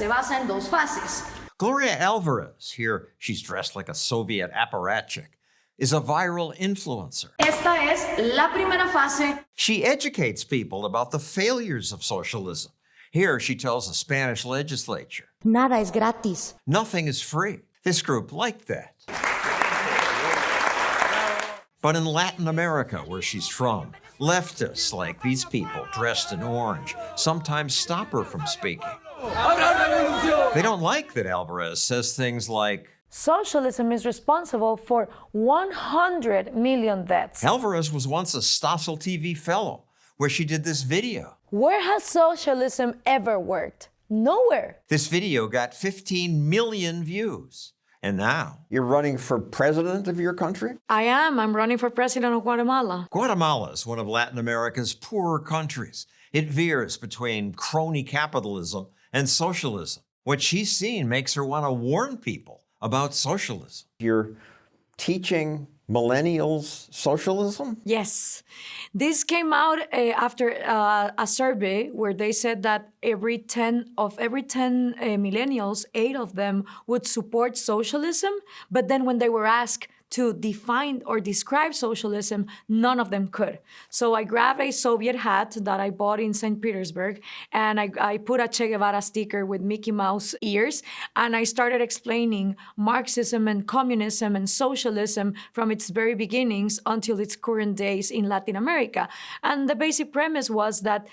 se basa en dos fases. Gloria Alvarez, here she's dressed like a Soviet apparatchik, is a viral influencer. Esta es la primera fase. She educates people about the failures of socialism. Here she tells the Spanish legislature, Nada es gratis. nothing is free. This group liked that. But in Latin America, where she's from, leftists like these people dressed in orange sometimes stop her from speaking. They don't like that Alvarez says things like, Socialism is responsible for 100 million deaths. Alvarez was once a Stossel TV fellow, where she did this video. Where has socialism ever worked? Nowhere. This video got 15 million views. And now, You're running for president of your country? I am. I'm running for president of Guatemala. Guatemala is one of Latin America's poorer countries. It veers between crony capitalism and socialism. What she's seen makes her want to warn people about socialism. You're teaching millennials socialism? Yes. This came out uh, after uh, a survey where they said that every 10 of every 10 uh, millennials, 8 of them would support socialism, but then when they were asked to define or describe socialism, none of them could. So I grabbed a Soviet hat that I bought in St. Petersburg and I, I put a Che Guevara sticker with Mickey Mouse ears and I started explaining Marxism and communism and socialism from its very beginnings until its current days in Latin America. And the basic premise was that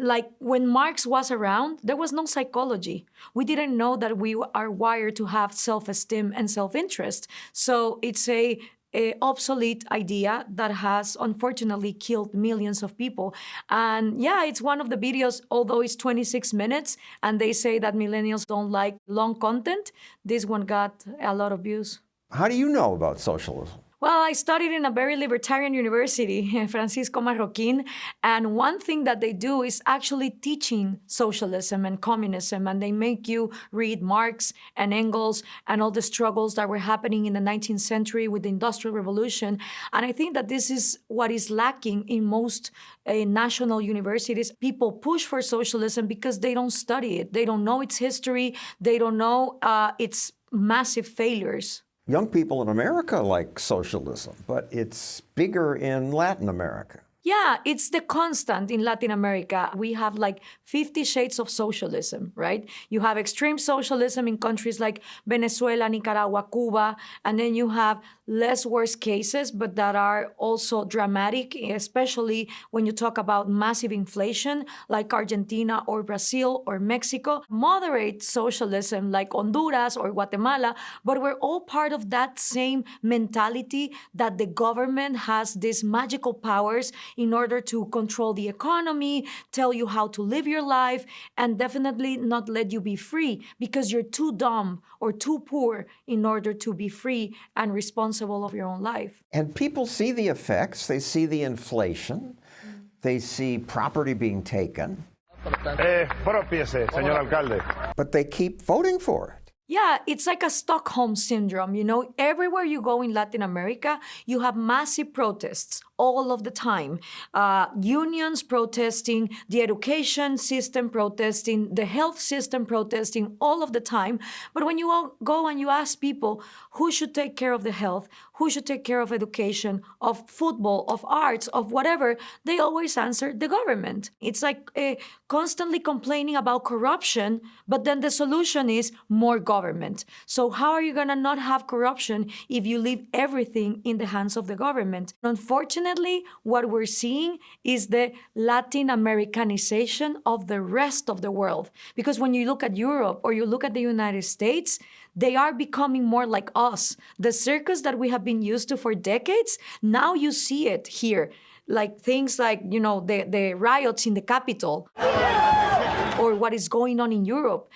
like when Marx was around, there was no psychology. We didn't know that we are wired to have self-esteem and self-interest. So it's a, a, obsolete idea that has unfortunately killed millions of people. And yeah, it's one of the videos, although it's 26 minutes, and they say that millennials don't like long content, this one got a lot of views. How do you know about socialism? Well, I studied in a very libertarian university, Francisco Marroquin, and one thing that they do is actually teaching socialism and communism, and they make you read Marx and Engels and all the struggles that were happening in the 19th century with the Industrial Revolution. And I think that this is what is lacking in most uh, national universities. People push for socialism because they don't study it. They don't know its history. They don't know uh, its massive failures. Young people in America like socialism, but it's bigger in Latin America. Yeah, it's the constant in Latin America. We have like 50 shades of socialism, right? You have extreme socialism in countries like Venezuela, Nicaragua, Cuba, and then you have less worse cases, but that are also dramatic, especially when you talk about massive inflation like Argentina or Brazil or Mexico. Moderate socialism like Honduras or Guatemala, but we're all part of that same mentality that the government has these magical powers in order to control the economy, tell you how to live your life, and definitely not let you be free because you're too dumb or too poor in order to be free and responsible of your own life. And people see the effects. They see the inflation. They see property being taken. Eh, propiese, señor alcalde. But they keep voting for it. Yeah, it's like a Stockholm syndrome, you know? Everywhere you go in Latin America, you have massive protests all of the time. Uh, unions protesting, the education system protesting, the health system protesting all of the time. But when you go and you ask people who should take care of the health, who should take care of education, of football, of arts, of whatever, they always answer the government. It's like uh, constantly complaining about corruption, but then the solution is more government. So how are you gonna not have corruption if you leave everything in the hands of the government? Unfortunately, Unfortunately, what we're seeing is the Latin Americanization of the rest of the world. Because when you look at Europe or you look at the United States, they are becoming more like us. The circus that we have been used to for decades, now you see it here. Like things like, you know, the, the riots in the capital or what is going on in Europe.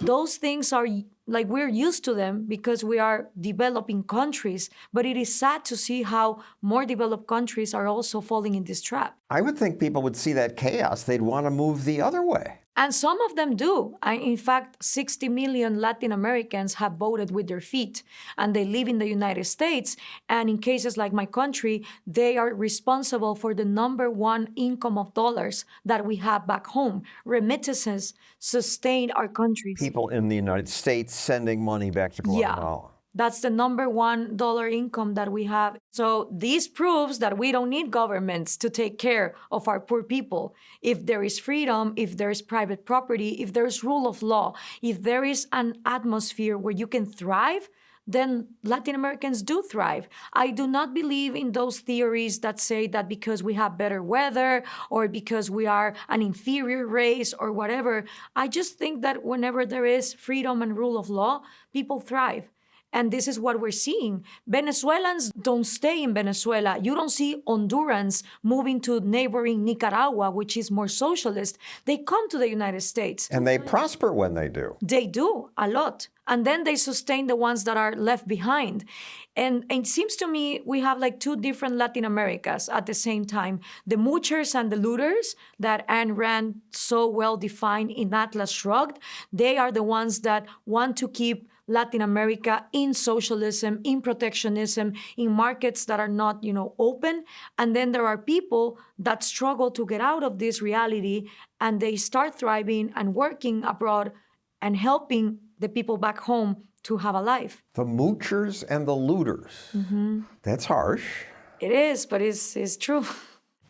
Those things are like we're used to them because we are developing countries, but it is sad to see how more developed countries are also falling in this trap. I would think people would see that chaos, they'd want to move the other way. And some of them do. In fact, 60 million Latin Americans have voted with their feet and they live in the United States. And in cases like my country, they are responsible for the number one income of dollars that we have back home. Remittances sustain our country. People in the United States sending money back to Guatemala. That's the number one dollar income that we have. So this proves that we don't need governments to take care of our poor people. If there is freedom, if there is private property, if there's rule of law, if there is an atmosphere where you can thrive, then Latin Americans do thrive. I do not believe in those theories that say that because we have better weather or because we are an inferior race or whatever. I just think that whenever there is freedom and rule of law, people thrive. And this is what we're seeing. Venezuelans don't stay in Venezuela. You don't see Hondurans moving to neighboring Nicaragua, which is more socialist. They come to the United States. And they prosper when they do. They do a lot. And then they sustain the ones that are left behind. And, and it seems to me we have like two different Latin Americas at the same time the moochers and the looters that Ayn Rand so well defined in Atlas Shrugged. They are the ones that want to keep Latin America in socialism, in protectionism, in markets that are not, you know, open. And then there are people that struggle to get out of this reality and they start thriving and working abroad and helping the people back home to have a life. The moochers and the looters. Mm-hmm. That's harsh. It is, but it's, it's true.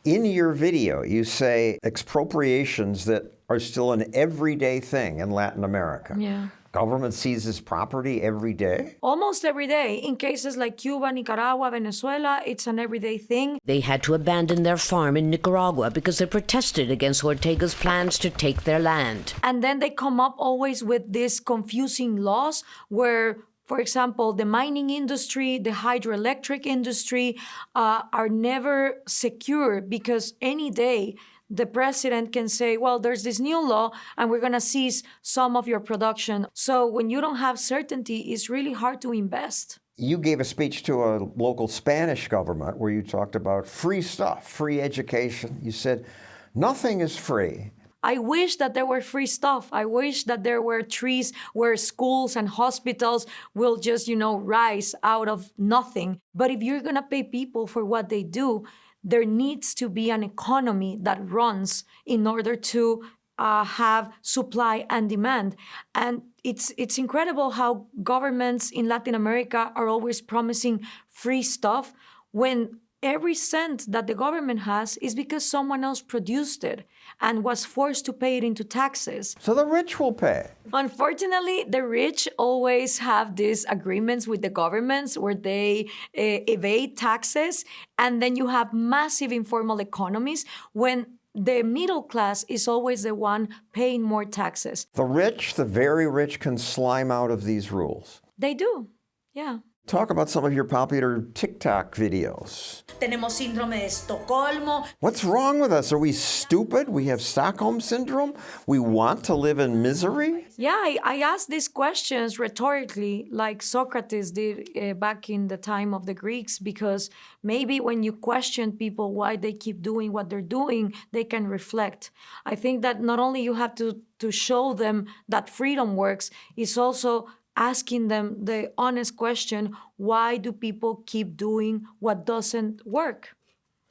In your video, you say expropriations that are still an everyday thing in Latin America. Yeah. Government seizes property every day. Almost every day. In cases like Cuba, Nicaragua, Venezuela, it's an everyday thing. They had to abandon their farm in Nicaragua because they protested against Ortega's plans to take their land. And then they come up always with these confusing laws where, for example, the mining industry, the hydroelectric industry uh, are never secure because any day the president can say, well, there's this new law and we're going to seize some of your production. So when you don't have certainty, it's really hard to invest. You gave a speech to a local Spanish government where you talked about free stuff, free education. You said, nothing is free. I wish that there were free stuff. I wish that there were trees where schools and hospitals will just, you know, rise out of nothing. But if you're going to pay people for what they do, there needs to be an economy that runs in order to uh, have supply and demand. And it's it's incredible how governments in Latin America are always promising free stuff when every cent that the government has is because someone else produced it and was forced to pay it into taxes. So the rich will pay. Unfortunately, the rich always have these agreements with the governments where they uh, evade taxes, and then you have massive informal economies when the middle class is always the one paying more taxes. The rich, the very rich, can slime out of these rules. They do, yeah. Talk about some of your popular TikTok videos. Tenemos síndrome de Estocolmo. What's wrong with us? Are we stupid? We have Stockholm Syndrome? We want to live in misery? Yeah, I, I asked these questions rhetorically, like Socrates did uh, back in the time of the Greeks, because maybe when you question people why they keep doing what they're doing, they can reflect. I think that not only you have to, to show them that freedom works, it's also asking them the honest question why do people keep doing what doesn't work?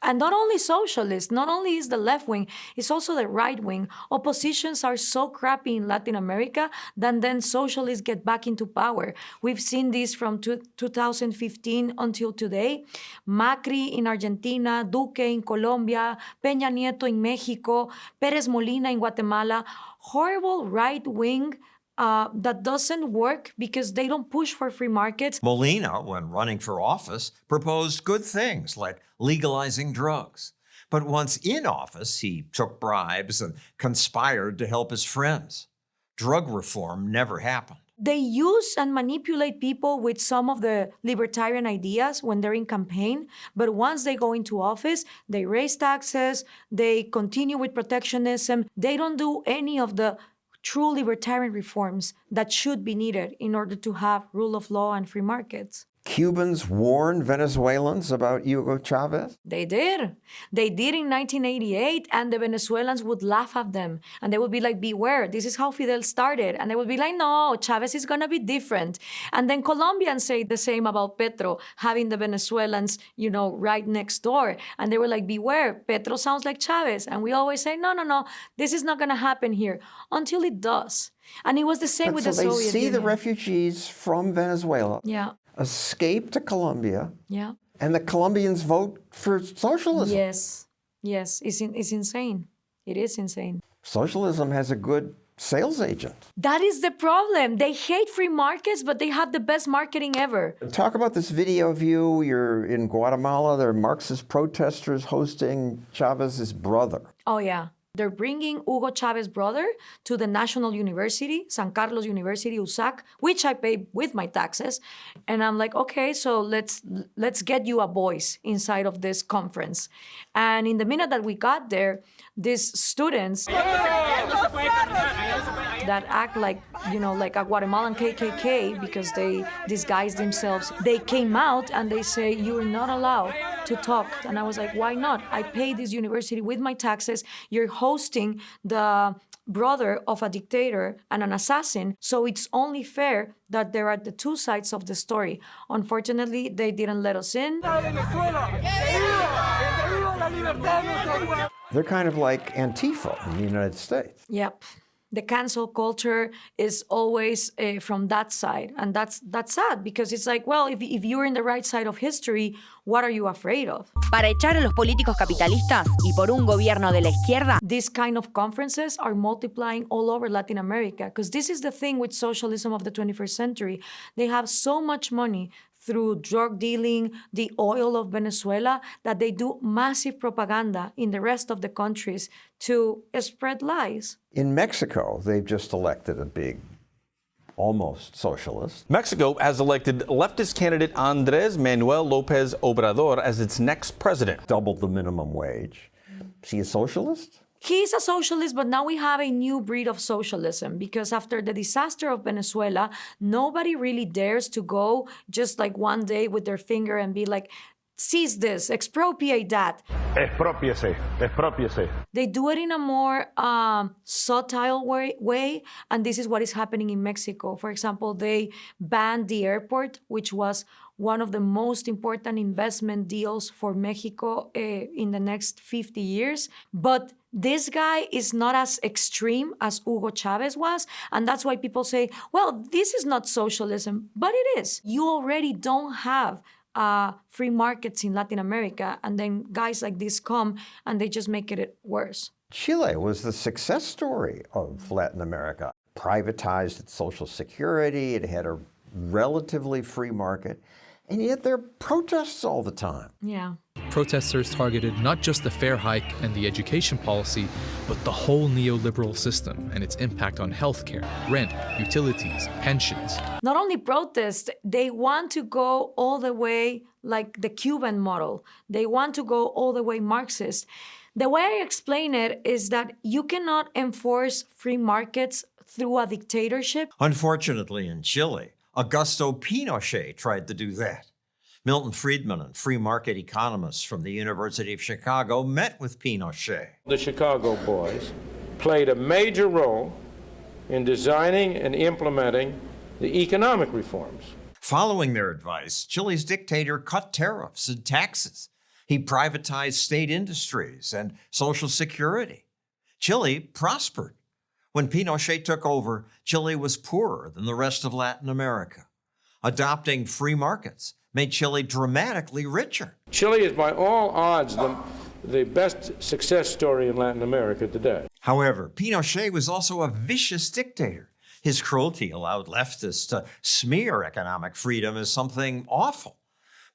And not only socialists, not only is the left wing, it's also the right wing. Oppositions are so crappy in Latin America that then socialists get back into power. We've seen this from 2015 until today. Macri in Argentina, Duque in Colombia, Peña Nieto in Mexico, Pérez Molina in Guatemala. Horrible right wing uh, that doesn't work because they don't push for free markets. Molina, when running for office, proposed good things like legalizing drugs. But once in office, he took bribes and conspired to help his friends. Drug reform never happened. They use and manipulate people with some of the libertarian ideas when they're in campaign, but once they go into office, they raise taxes, they continue with protectionism, they don't do any of the true libertarian reforms that should be needed in order to have rule of law and free markets. Cubans warn Venezuelans about Hugo Chavez? They did. They did in 1988, and the Venezuelans would laugh at them. And they would be like, Beware, this is how Fidel started. And they would be like, No, Chavez is going to be different. And then Colombians say the same about Petro, having the Venezuelans, you know, right next door. And they were like, Beware, Petro sounds like Chavez. And we always say, No, no, no, this is not going to happen here until it does. And it was the same But with so the they Soviet see the refugees from Venezuela yeah, escape to Colombia, yeah. and the Colombians vote for socialism. Yes, yes. It's, in, it's insane. It is insane. Socialism has a good sales agent. That is the problem. They hate free markets, but they have the best marketing ever. Talk about this video of you. You're in Guatemala. There are Marxist protesters hosting Chavez's brother. Oh, yeah. They're bringing Hugo Chavez's brother to the National University, San Carlos University, USAC, which I pay with my taxes. And I'm like, okay, so let's let's get you a voice inside of this conference. And in the minute that we got there, these students that act like you know like a Guatemalan KKK because they disguise themselves. They came out and they say you're not allowed to talk, and I was like, why not? I pay this university with my taxes. You're hosting the brother of a dictator and an assassin, so it's only fair that there are the two sides of the story. Unfortunately, they didn't let us in. They're kind of like Antifa in the United States. Yep. The cancel culture is always uh, from that side, and that's that's sad because it's like, well, if, if you're in the right side of history, what are you afraid of? Para echar a los políticos capitalistas y por un gobierno de la izquierda, These kind of conferences are multiplying all over Latin America because this is the thing with socialism of the 21st century. They have so much money through drug dealing, the oil of Venezuela, that they do massive propaganda in the rest of the countries to spread lies. In Mexico, they've just elected a big, almost socialist. Mexico has elected leftist candidate Andres Manuel Lopez Obrador as its next president. Doubled the minimum wage. Is he a socialist? He's a socialist, but now we have a new breed of socialism because after the disaster of Venezuela, nobody really dares to go just like one day with their finger and be like, seize this, expropriate that. Expropiese, expropiese. They do it in a more um, subtle way, way, and this is what is happening in Mexico. For example, they banned the airport, which was one of the most important investment deals for Mexico uh, in the next 50 years. But this guy is not as extreme as Hugo Chavez was. And that's why people say, well, this is not socialism, but it is. You already don't have uh, free markets in Latin America. And then guys like this come and they just make it worse. Chile was the success story of Latin America. Privatized its social security, it had a relatively free market, and yet there are protests all the time. Yeah. Protesters targeted not just the fare hike and the education policy, but the whole neoliberal system and its impact on healthcare, rent, utilities, pensions. Not only protest, they want to go all the way like the Cuban model. They want to go all the way Marxist. The way I explain it is that you cannot enforce free markets through a dictatorship. Unfortunately, in Chile, Augusto Pinochet tried to do that. Milton Friedman and free market economists from the University of Chicago met with Pinochet. The Chicago boys played a major role in designing and implementing the economic reforms. Following their advice, Chile's dictator cut tariffs and taxes. He privatized state industries and Social Security. Chile prospered. When Pinochet took over, Chile was poorer than the rest of Latin America. Adopting free markets made Chile dramatically richer. Chile is, by all odds, the, the best success story in Latin America today. However, Pinochet was also a vicious dictator. His cruelty allowed leftists to smear economic freedom as something awful.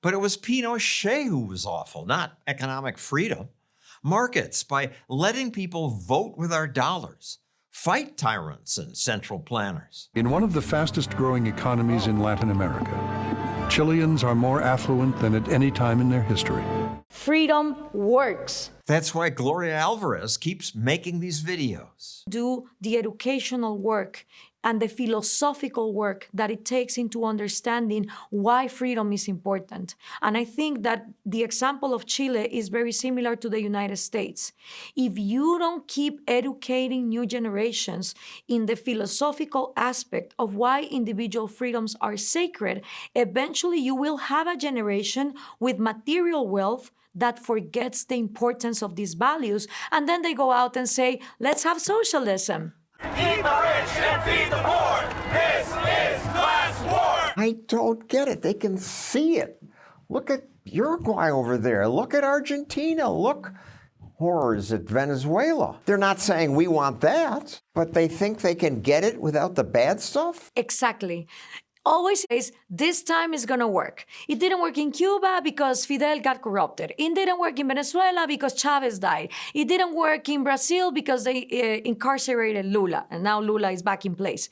But it was Pinochet who was awful, not economic freedom. Markets, by letting people vote with our dollars, fight tyrants and central planners. In one of the fastest growing economies in Latin America, Chileans are more affluent than at any time in their history. Freedom works. That's why Gloria Alvarez keeps making these videos. Do the educational work and the philosophical work that it takes into understanding why freedom is important. And I think that the example of Chile is very similar to the United States. If you don't keep educating new generations in the philosophical aspect of why individual freedoms are sacred, eventually you will have a generation with material wealth that forgets the importance of these values. And then they go out and say, let's have socialism. The rich and feed the poor. This is class war. I don't get it. They can see it. Look at Uruguay over there. Look at Argentina. Look horrors at Venezuela. They're not saying we want that, but they think they can get it without the bad stuff? Exactly always says this time is to work. It didn't work in Cuba because Fidel got corrupted. It didn't work in Venezuela because Chavez died. It didn't work in Brazil because they uh, incarcerated Lula, and now Lula is back in place.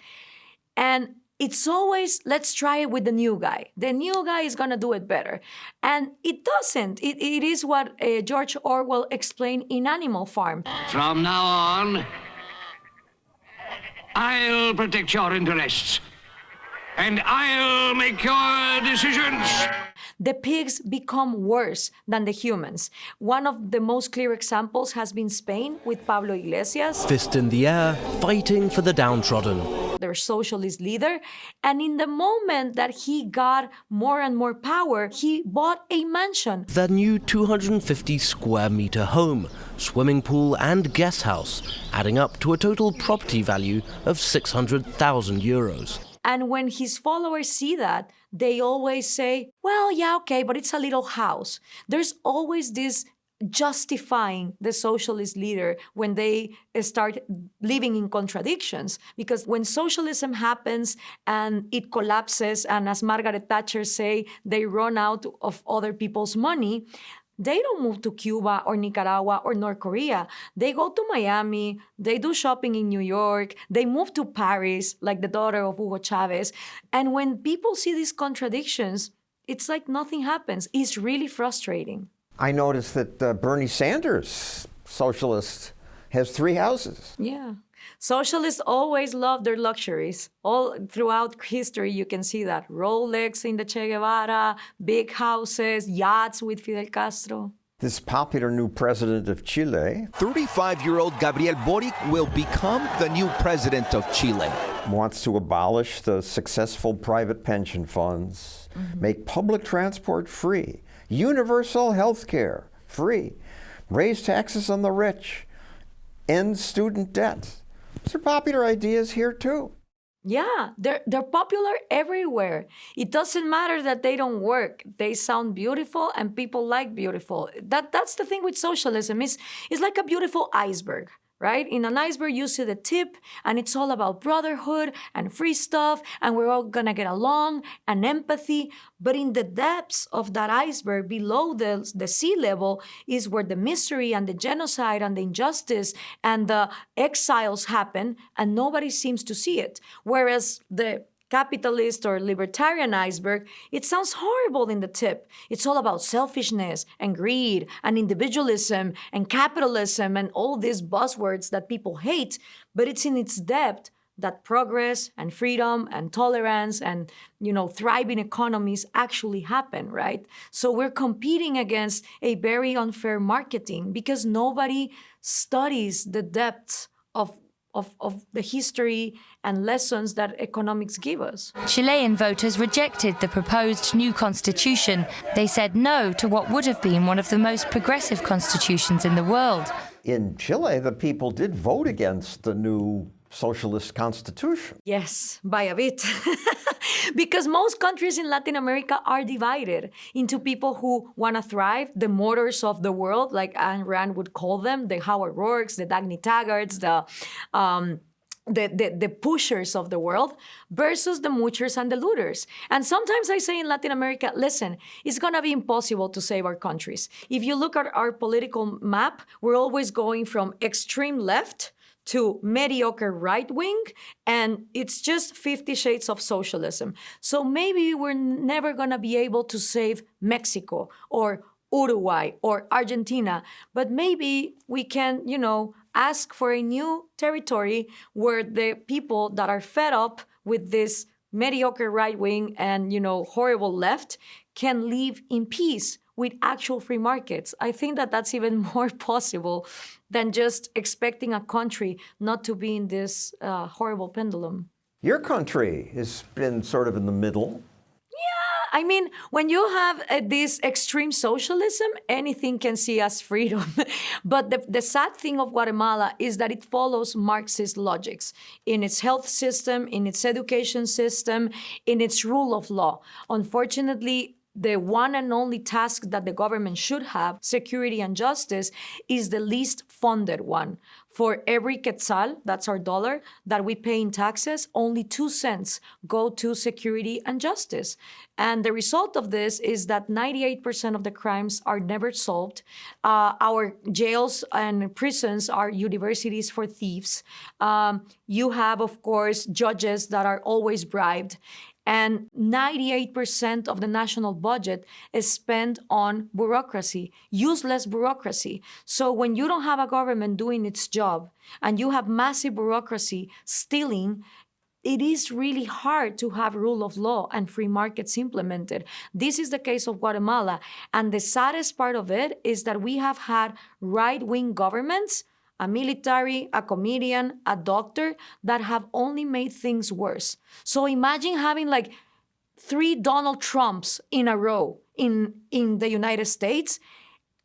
And it's always let's try it with the new guy. The new guy is gonna do it better, and it doesn't. It, it is what uh, George Orwell explained in Animal Farm. From now on, I'll protect your interests and I'll make your decisions. The pigs become worse than the humans. One of the most clear examples has been Spain with Pablo Iglesias. Fist in the air, fighting for the downtrodden. Their socialist leader. And in the moment that he got more and more power, he bought a mansion. Their new 250 square meter home, swimming pool and guest house, adding up to a total property value of 600,000 euros. And when his followers see that, they always say, well, yeah, okay, but it's a little house. There's always this justifying the socialist leader when they start living in contradictions. Because when socialism happens and it collapses, and as Margaret Thatcher say, they run out of other people's money, they don't move to Cuba or Nicaragua or North Korea. They go to Miami, they do shopping in New York, they move to Paris, like the daughter of Hugo Chavez. And when people see these contradictions, it's like nothing happens. It's really frustrating. I noticed that uh, Bernie Sanders, socialist, has three houses. Yeah. Socialists always love their luxuries. All throughout history, you can see that. Rolex in the Che Guevara, big houses, yachts with Fidel Castro. This popular new president of Chile, 35-year-old Gabriel Boric will become the new president of Chile. Wants to abolish the successful private pension funds, mm -hmm. make public transport free, universal health care free, raise taxes on the rich, end student debt. These are popular ideas here too. Yeah, they're they're popular everywhere. It doesn't matter that they don't work. They sound beautiful and people like beautiful. That that's the thing with socialism. Is it's like a beautiful iceberg right? In an iceberg, you see the tip, and it's all about brotherhood and free stuff, and we're all gonna get along and empathy. But in the depths of that iceberg, below the, the sea level, is where the misery and the genocide and the injustice and the exiles happen, and nobody seems to see it. Whereas the capitalist or libertarian iceberg, it sounds horrible in the tip. It's all about selfishness and greed and individualism and capitalism and all these buzzwords that people hate, but it's in its depth that progress and freedom and tolerance and you know thriving economies actually happen right so we're competing against a very unfair marketing because nobody studies the depths of of, of the history and lessons that economics give us. Chilean voters rejected the proposed new constitution. They said no to what would have been one of the most progressive constitutions in the world. In Chile, the people did vote against the new socialist constitution. Yes, by a bit. because most countries in Latin America are divided into people who want to thrive, the motors of the world, like Ayn Rand would call them, the Howard Roarks, the Dagny Taggarts, the um, the, the, the, pushers of the world versus the moochers and the looters. And sometimes I say in Latin America, listen, it's gonna be impossible to save our countries. If you look at our political map, we're always going from extreme left to mediocre right wing, and it's just 50 shades of socialism. So maybe we're never gonna be able to save Mexico or Uruguay or Argentina, but maybe we can, you know, ask for a new territory where the people that are fed up with this mediocre right wing and, you know, horrible left can live in peace with actual free markets. I think that that's even more possible than just expecting a country not to be in this uh, horrible pendulum. Your country has been sort of in the middle. Yeah, I mean, when you have uh, this extreme socialism, anything can see as freedom. but the, the sad thing of Guatemala is that it follows Marxist logics in its health system, in its education system, in its rule of law. Unfortunately, the one and only task that the government should have, security and justice, is the least funded one. For every quetzal, that's our dollar, that we pay in taxes, only two cents go to security and justice. And the result of this is that 98% of the crimes are never solved. Uh, our jails and prisons are universities for thieves. Um, you have, of course, judges that are always bribed and 98% of the national budget is spent on bureaucracy, useless bureaucracy. So when you don't have a government doing its job and you have massive bureaucracy stealing, it is really hard to have rule of law and free markets implemented. This is the case of Guatemala. And the saddest part of it is that we have had right-wing governments a military, a comedian, a doctor that have only made things worse. So imagine having like three Donald Trumps in a row in, in the United States.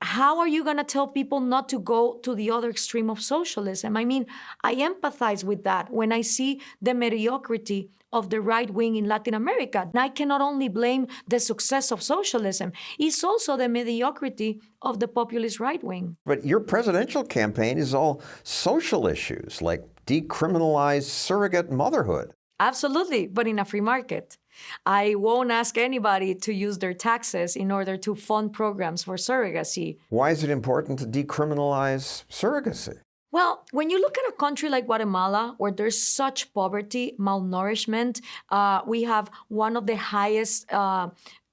How are you going to tell people not to go to the other extreme of socialism? I mean, I empathize with that when I see the mediocrity of the right wing in Latin America. And I cannot only blame the success of socialism, it's also the mediocrity of the populist right wing. But your presidential campaign is all social issues like decriminalize surrogate motherhood. Absolutely, but in a free market. I won't ask anybody to use their taxes in order to fund programs for surrogacy. Why is it important to decriminalize surrogacy? Well, when you look at a country like Guatemala, where there's such poverty, malnourishment, uh, we have one of the highest uh,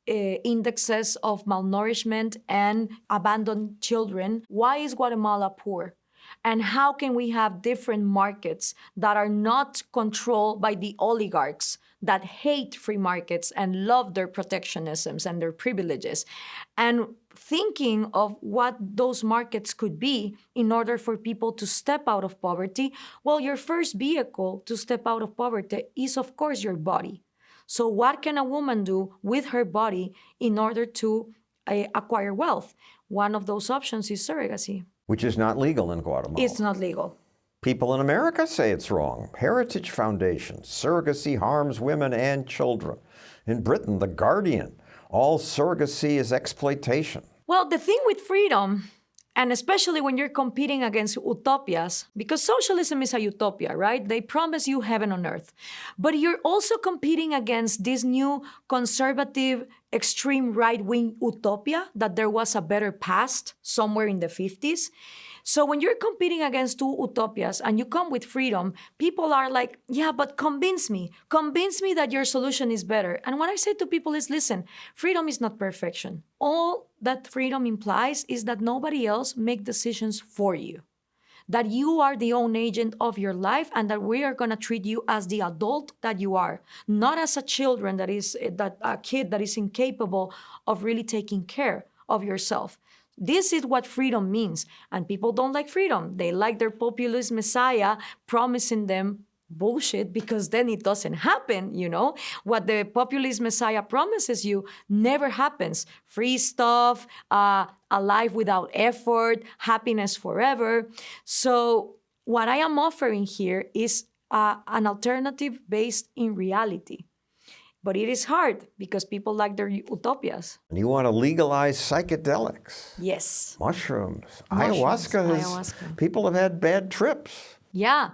uh, indexes of malnourishment and abandoned children. Why is Guatemala poor? And how can we have different markets that are not controlled by the oligarchs that hate free markets and love their protectionisms and their privileges? And thinking of what those markets could be in order for people to step out of poverty, well, your first vehicle to step out of poverty is, of course, your body. So what can a woman do with her body in order to uh, acquire wealth? One of those options is surrogacy. Which is not legal in Guatemala. It's not legal. People in America say it's wrong. Heritage Foundation, surrogacy harms women and children. In Britain, The Guardian, all surrogacy is exploitation. Well, the thing with freedom, and especially when you're competing against utopias, because socialism is a utopia, right? They promise you heaven on earth. But you're also competing against this new conservative, extreme right wing utopia that there was a better past somewhere in the 50s. So when you're competing against two utopias and you come with freedom, people are like, yeah, but convince me. Convince me that your solution is better. And what I say to people is, listen, freedom is not perfection. All that freedom implies is that nobody else make decisions for you. That you are the own agent of your life and that we are going to treat you as the adult that you are, not as a children that is eh, that a kid that is incapable of really taking care of yourself. This is what freedom means. And people don't like freedom. They like their populist messiah promising them bullshit because then it doesn't happen, you know? What the populist messiah promises you never happens. Free stuff, uh, a life without effort, happiness forever. So what I am offering here is uh, an alternative based in reality. But it is hard because people like their utopias. And you want to legalize psychedelics. Yes. Mushrooms. Mushrooms. Ayahuasca. Ayahuasca. People have had bad trips. Yeah.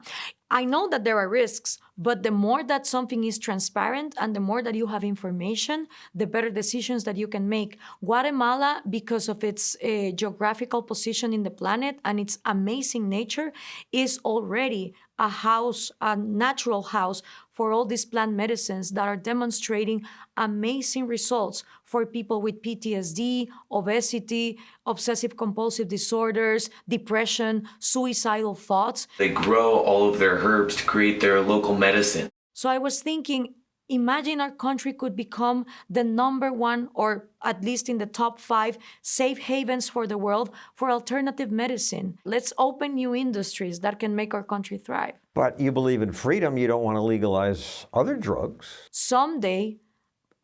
I know that there are risks, But the more that something is transparent and the more that you have information, the better decisions that you can make. Guatemala, because of its uh, geographical position in the planet and its amazing nature, is already a house, a natural house for all these plant medicines that are demonstrating amazing results for people with PTSD, obesity, obsessive compulsive disorders, depression, suicidal thoughts. They grow all of their herbs to create their local medicine. So I was thinking, imagine our country could become the number one, or at least in the top five, safe havens for the world for alternative medicine. Let's open new industries that can make our country thrive. But you believe in freedom, you don't want to legalize other drugs. Someday,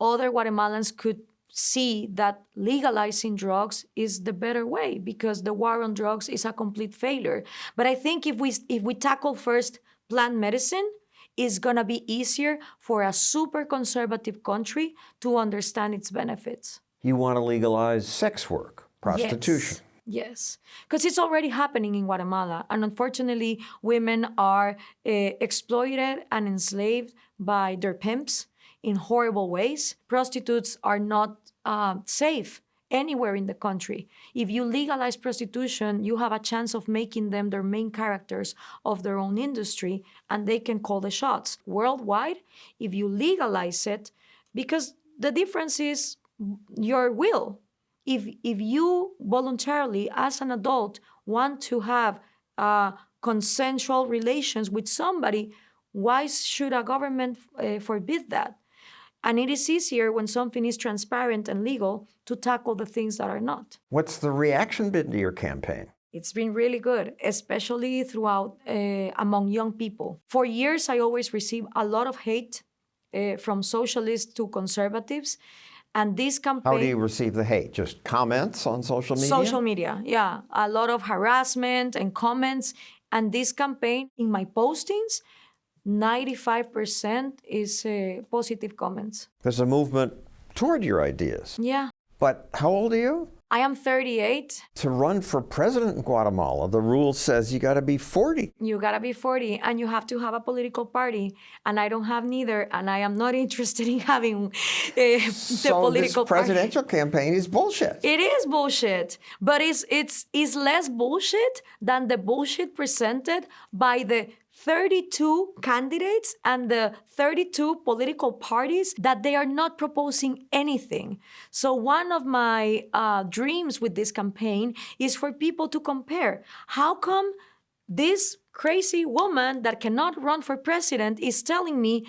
other Guatemalans could see that legalizing drugs is the better way because the war on drugs is a complete failure. But I think if we if we tackle first plant medicine, it's gonna be easier for a super conservative country to understand its benefits. You want to legalize sex work, prostitution. Yes, because it's already happening in Guatemala. And unfortunately, women are uh, exploited and enslaved by their pimps in horrible ways. Prostitutes are not uh, safe anywhere in the country. If you legalize prostitution, you have a chance of making them their main characters of their own industry and they can call the shots. Worldwide, if you legalize it, because the difference is your will. If, if you voluntarily, as an adult, want to have uh, consensual relations with somebody, why should a government uh, forbid that? And it is easier when something is transparent and legal to tackle the things that are not. What's the reaction been to your campaign? It's been really good, especially throughout uh, among young people. For years, I always received a lot of hate uh, from socialists to conservatives. And this campaign. How do you receive the hate? Just comments on social media? Social media, yeah. A lot of harassment and comments. And this campaign, in my postings, 95% is uh, positive comments. There's a movement toward your ideas. Yeah. But how old are you? I am 38. To run for president in Guatemala, the rule says you got to be 40. You got to be 40 and you have to have a political party. And I don't have neither. And I am not interested in having uh, the so political this presidential party. campaign is bullshit. It is bullshit. But it's, it's, it's less bullshit than the bullshit presented by the 32 candidates and the 32 political parties that they are not proposing anything. So one of my uh, dreams with this campaign is for people to compare. How come this crazy woman that cannot run for president is telling me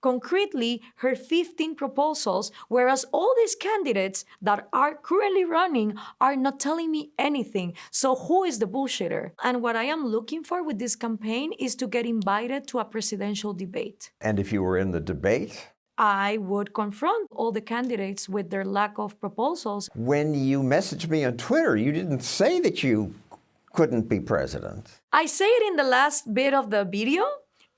concretely her 15 proposals, whereas all these candidates that are currently running are not telling me anything. So who is the bullshitter? And what I am looking for with this campaign is to get invited to a presidential debate. And if you were in the debate? I would confront all the candidates with their lack of proposals. When you messaged me on Twitter, you didn't say that you couldn't be president. I say it in the last bit of the video,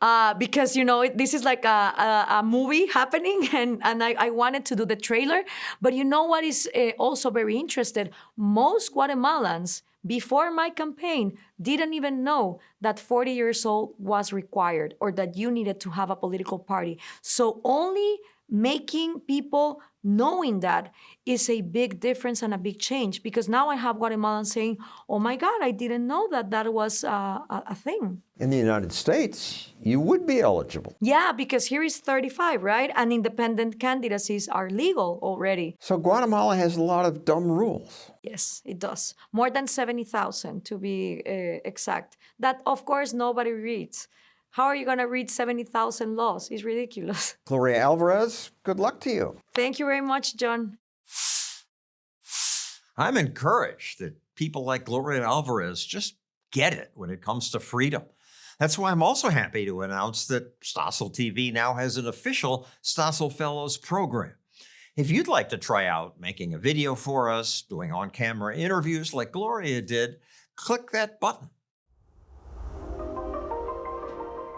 uh, because you know this is like a, a, a movie happening and, and I, I, wanted to do the trailer. But you know what is uh, also very interesting most guatemalans before my campaign didn't even know that 40 years old was required or that you needed to have a political party. So only making people knowing that is a big difference and a big change because now I have Guatemalans saying, oh my God, I didn't know that that was uh, a, a, thing. In the United States, you would be eligible. Yeah, because here is 35, right? And independent candidacies are legal already. So Guatemala has a lot of dumb rules. Yes, it does. More than 70,000 to be uh, exact. That, of course, nobody reads. How are you going to read 70,000 laws? It's ridiculous. Gloria Alvarez, good luck to you. Thank you very much, John. I'm encouraged that people like Gloria Alvarez just get it when it comes to freedom. That's why I'm also happy to announce that Stossel TV now has an official Stossel Fellows program. If you'd like to try out making a video for us, doing on-camera interviews like Gloria did, click that button.